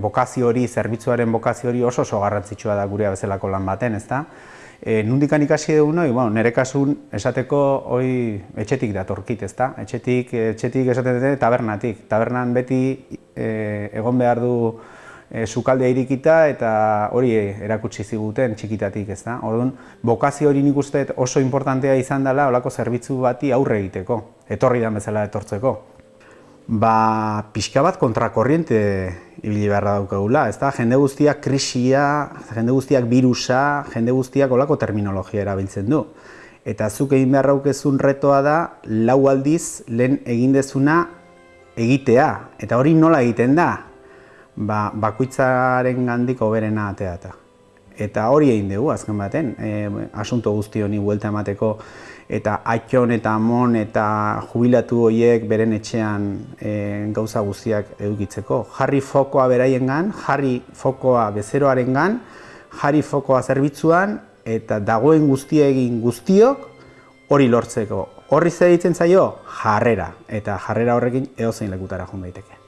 bokazio hori, zerbitzuaren bokazio hori oso oso garrantzitsua da gurea bezalako lan baten, ezta? E, nundikan ikasi dugu noi, bueno, nire kasun esateko hoi etxetik datorkit, ezta? Etxetik, etxetik esaten dute tabernatik. Tabernan beti e, egon behar du e, sukaldea irikita eta hori erakutsi ziguten txikitatik, ezta? Orduan, bokazio hori nik uste oso importantea izan dela olako zerbitzu bati aurre egiteko, etorri dan bezala etortzeko ba, pixka bat kontrakorriente ibili beharra daukagula, ez da? Jende guztiak krisia, jende guztiak virusa, jende guztiak olako terminologia erabiltzen du. Eta zuk egin behar raukezun retoa da, lau aldiz lehen egin dezuna egitea. Eta hori nola egiten da? Ba, bakuitzaren gandik oberena ateata. Eta hori egin dugu, azken baten, e, asunto guzti honi buelta emateko eta aiton eta amon eta jubilatu horiek beren etxean e, gauza guztiak edukitzeko. Jarri fokoa beraien gan, jarri fokoa bezeroaren gan, jarri fokoa zerbitzuan eta dagoen guztia egin guztiok hori lortzeko. Horri zer ditzen zaio? Jarrera. Eta jarrera horrekin edozein lekutara joan daiteke.